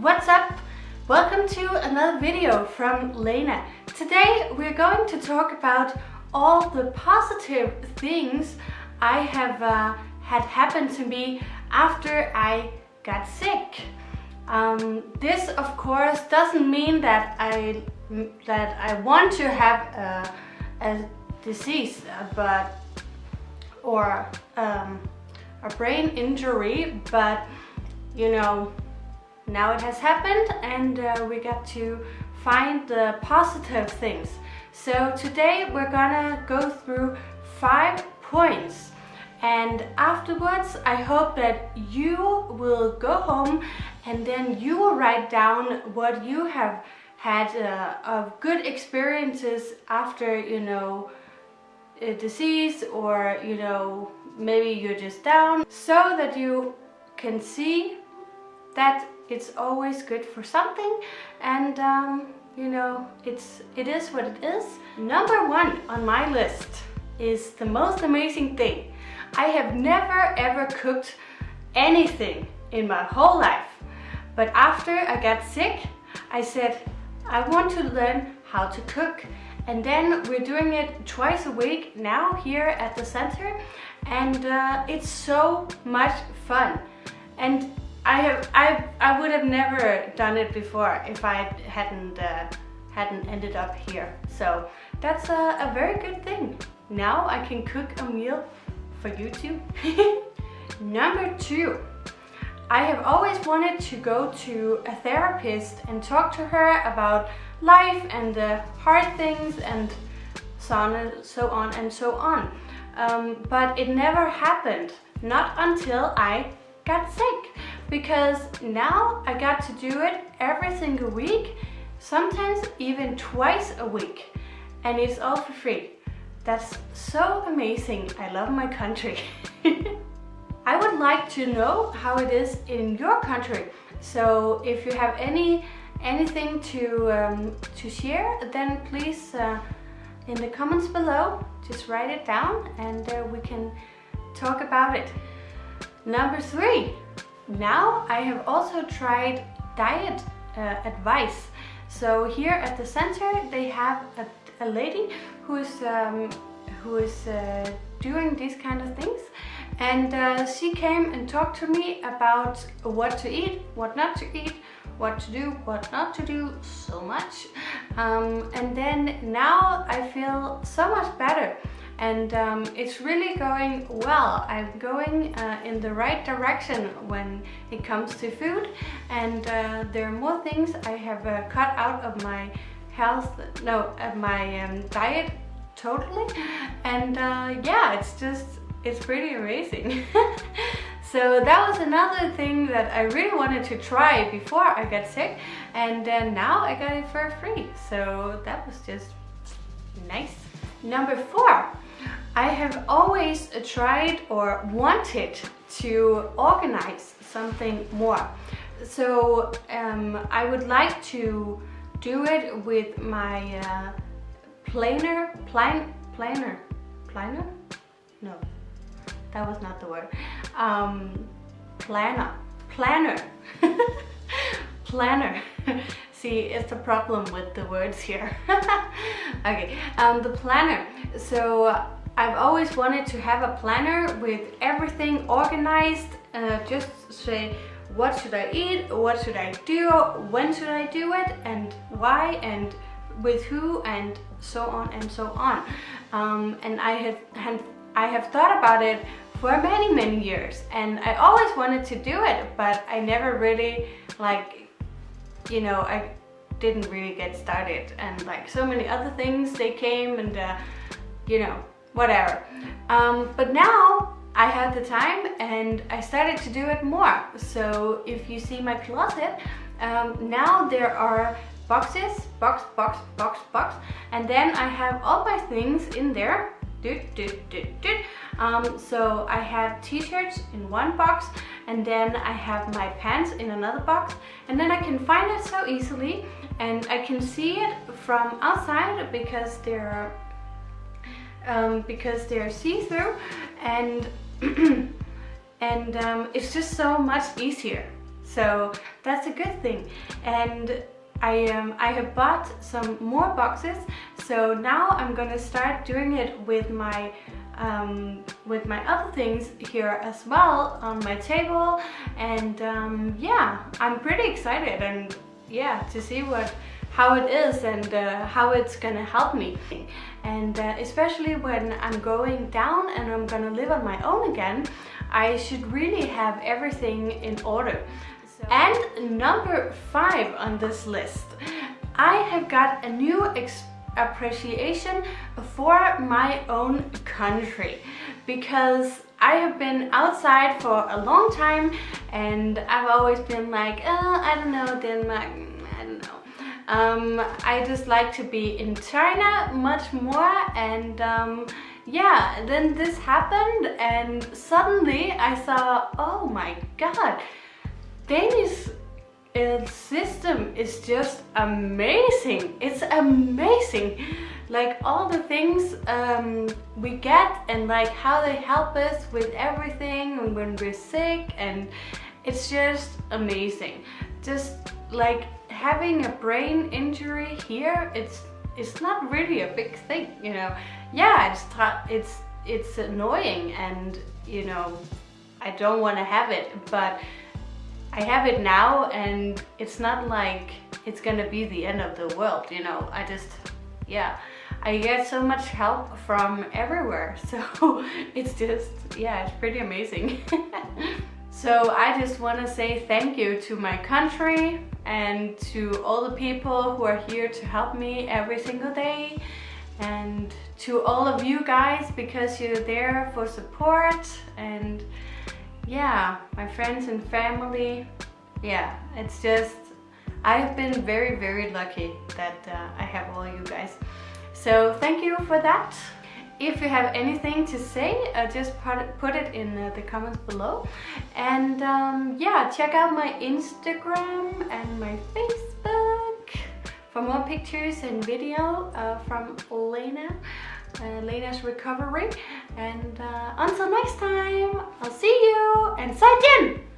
what's up? Welcome to another video from Lena. Today we're going to talk about all the positive things I have uh, had happen to me after I got sick. Um, this of course doesn't mean that I that I want to have a, a disease but or um, a brain injury but you know now it has happened and uh, we got to find the positive things. So today we're gonna go through five points. And afterwards I hope that you will go home and then you will write down what you have had uh, of good experiences after you know a disease or you know maybe you're just down so that you can see that it's always good for something and um, you know it's it is what it is. Number one on my list is the most amazing thing. I have never ever cooked anything in my whole life but after I got sick I said I want to learn how to cook. And then we're doing it twice a week now here at the center and uh, it's so much fun. And I have I I would have never done it before if I hadn't uh, hadn't ended up here so that's a, a very good thing now I can cook a meal for you too number two I have always wanted to go to a therapist and talk to her about life and the hard things and so on and so on and so on. Um, but it never happened, not until I got sick. Because now I got to do it every single week, sometimes even twice a week. And it's all for free. That's so amazing. I love my country. I would like to know how it is in your country. So if you have any anything to, um, to share, then please uh, in the comments below, just write it down and uh, we can talk about it. Number three, now I have also tried diet uh, advice. So here at the center they have a, a lady who is, um, who is uh, doing these kind of things and uh, she came and talked to me about what to eat, what not to eat, what to do, what not to do, so much. Um, and then now I feel so much better and um, it's really going well. I'm going uh, in the right direction when it comes to food and uh, there are more things I have uh, cut out of my health, no, of my um, diet totally and uh, yeah, it's just, it's pretty amazing. So that was another thing that I really wanted to try before I got sick and then now I got it for free. So that was just nice. Number four, I have always tried or wanted to organize something more. So um, I would like to do it with my uh, planner, plan, planner, planner? No, that was not the word. Um, planner planner. Planner. See it's a problem with the words here. Okay um, the planner. So I've always wanted to have a planner with everything organized uh, just say what should I eat what should I do when should I do it and why and with who and so on and so on um, and I have I have thought about it for many, many years. And I always wanted to do it, but I never really, like, you know, I didn't really get started. And like so many other things, they came and, uh, you know, whatever. Um, but now I had the time and I started to do it more. So if you see my closet, um, now there are boxes, box, box, box, box, and then I have all my things in there um, so I have t-shirts in one box and then I have my pants in another box and then I can find it so easily and I can see it from outside because they're um, because they're see-through and and um, it's just so much easier. So that's a good thing. And I, um, I have bought some more boxes. So now I'm gonna start doing it with my um, with my other things here as well on my table. And um, yeah I'm pretty excited and yeah to see what how it is and uh, how it's gonna help me. And uh, especially when I'm going down and I'm gonna live on my own again I should really have everything in order. And number five on this list, I have got a new appreciation for my own country. Because I have been outside for a long time and I've always been like, oh, I don't know, Denmark, I don't know. Um, I just like to be in China much more and um, yeah, then this happened and suddenly I saw, oh my god, Danish uh, system is just amazing. It's amazing. Like all the things um, we get and like how they help us with everything when we're sick and it's just amazing. Just like having a brain injury here, it's it's not really a big thing, you know. Yeah, it's it's it's annoying and you know I don't want to have it, but I have it now and it's not like it's gonna be the end of the world, you know, I just, yeah. I get so much help from everywhere, so it's just, yeah, it's pretty amazing. so I just want to say thank you to my country and to all the people who are here to help me every single day and to all of you guys because you're there for support and yeah, my friends and family, yeah, it's just, I've been very, very lucky that uh, I have all you guys. So thank you for that. If you have anything to say, uh, just put it, in uh, the comments below. And um, yeah, check out my Instagram and my Facebook for more pictures and video uh, from Lena uh, Lena's recovery. And uh, until next time, I'll see you and 再见!